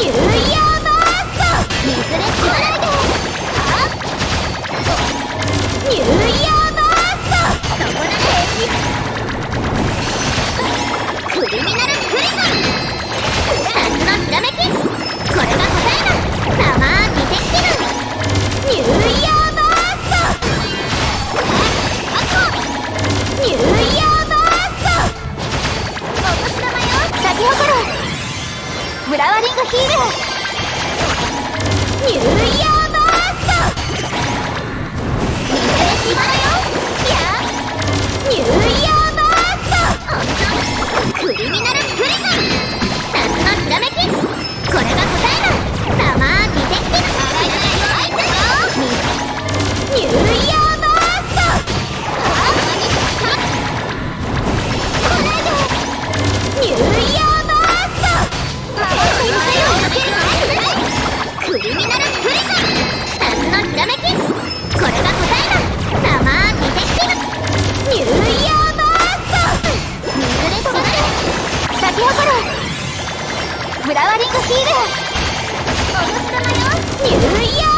女ラワリングヒール。ニューイヤーバースト。フラワリングヒール。およニューイヤー